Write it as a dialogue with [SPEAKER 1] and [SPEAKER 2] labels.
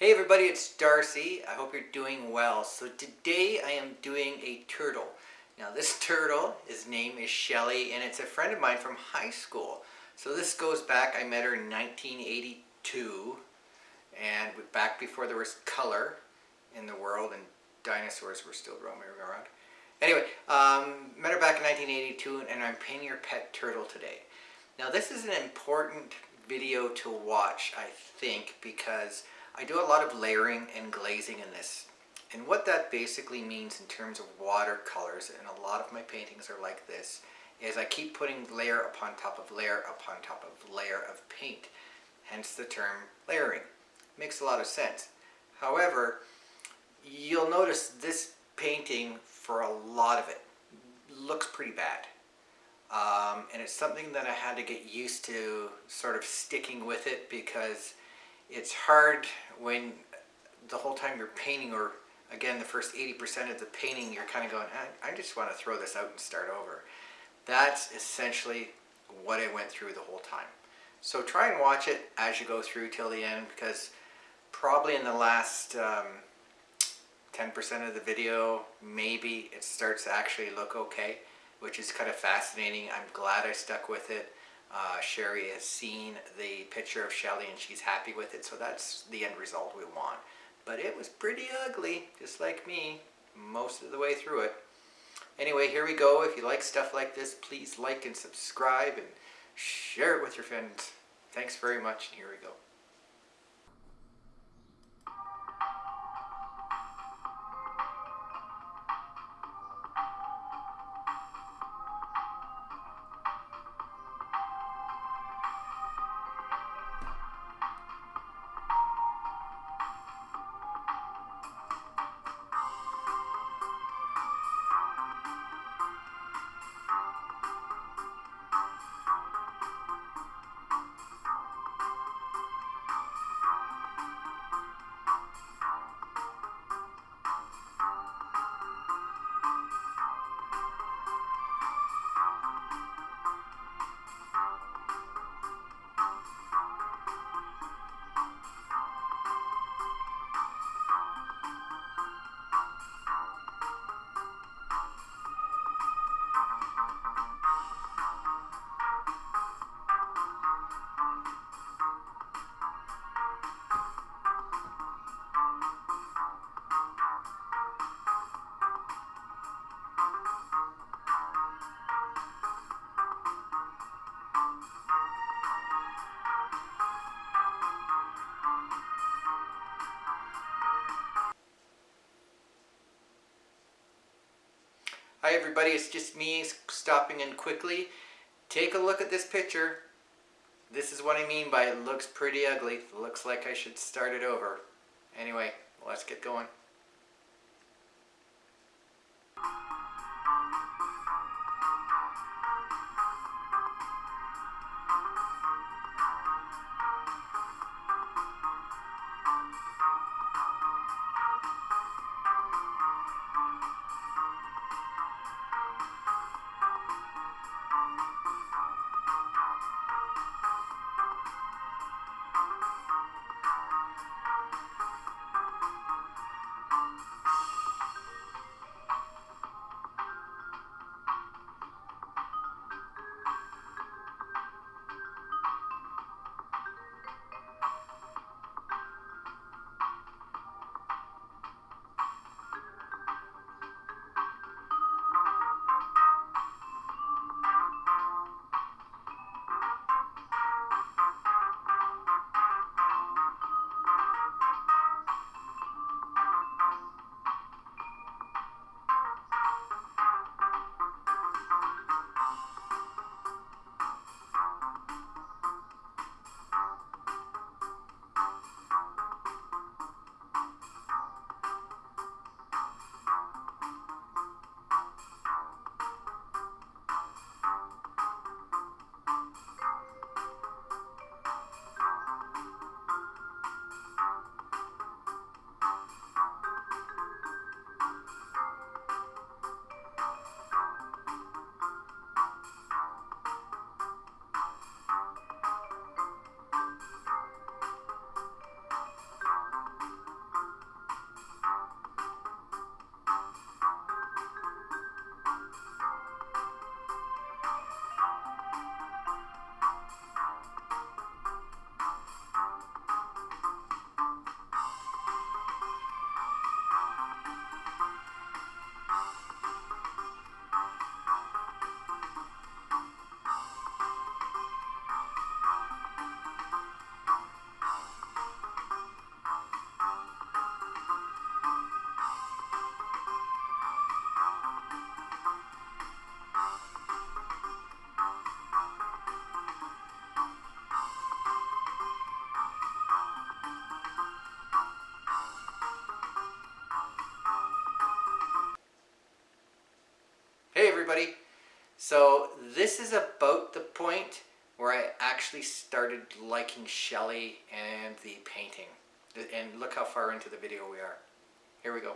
[SPEAKER 1] Hey everybody, it's Darcy. I hope you're doing well. So today I am doing a turtle. Now this turtle, his name is Shelly and it's a friend of mine from high school. So this goes back, I met her in 1982 and back before there was color in the world and dinosaurs were still roaming around. Anyway, um, met her back in 1982 and I'm painting her pet turtle today. Now this is an important video to watch, I think, because I do a lot of layering and glazing in this. And what that basically means in terms of watercolors, and a lot of my paintings are like this, is I keep putting layer upon top of layer upon top of layer of paint. Hence the term layering. Makes a lot of sense. However, you'll notice this painting, for a lot of it, looks pretty bad. Um, and it's something that I had to get used to sort of sticking with it because it's hard when the whole time you're painting or again the first 80% of the painting you're kind of going I, I just want to throw this out and start over. That's essentially what I went through the whole time. So try and watch it as you go through till the end because probably in the last 10% um, of the video maybe it starts to actually look okay which is kind of fascinating. I'm glad I stuck with it. Uh, Sherry has seen the picture of Shelly and she's happy with it, so that's the end result we want. But it was pretty ugly, just like me, most of the way through it. Anyway, here we go. If you like stuff like this, please like and subscribe and share it with your friends. Thanks very much, and here we go. Everybody, it's just me stopping in quickly. Take a look at this picture. This is what I mean by it looks pretty ugly. It looks like I should start it over. Anyway, let's get going. Everybody. So this is about the point where I actually started liking Shelley and the painting. And look how far into the video we are. Here we go.